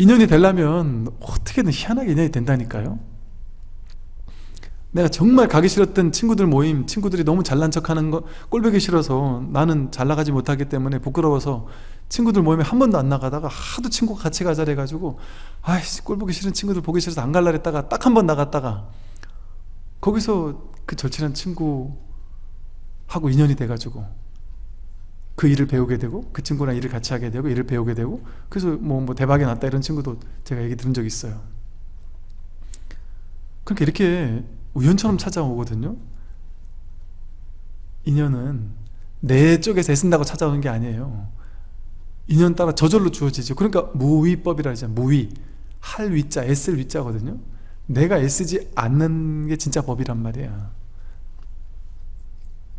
인연이 되려면 어떻게든 희한하게 인연이 된다니까요. 내가 정말 가기 싫었던 친구들 모임 친구들이 너무 잘난 척하는 거 꼴보기 싫어서 나는 잘 나가지 못하기 때문에 부끄러워서 친구들 모임에 한 번도 안 나가다가 하도 친구가 같이 가자 해가지고 아이씨 꼴보기 싫은 친구들 보기 싫어서 안 갈라 했다가 딱 한 번 나갔다가 거기서 그 절친한 친구하고 인연이 돼가지고 그 일을 배우게 되고 그 친구랑 일을 같이 하게 되고 일을 배우게 되고 그래서 뭐, 뭐 대박이 났다 이런 친구도 제가 얘기 들은 적 있어요. 그러니까 이렇게 우연처럼 찾아오거든요. 인연은 내 쪽에서 애쓴다고 찾아오는 게 아니에요. 인연 따라 저절로 주어지죠. 그러니까 무위법이라 하잖아요 무위. 할 위자 애쓸 위자거든요. 내가 애쓰지 않는 게 진짜 법이란 말이야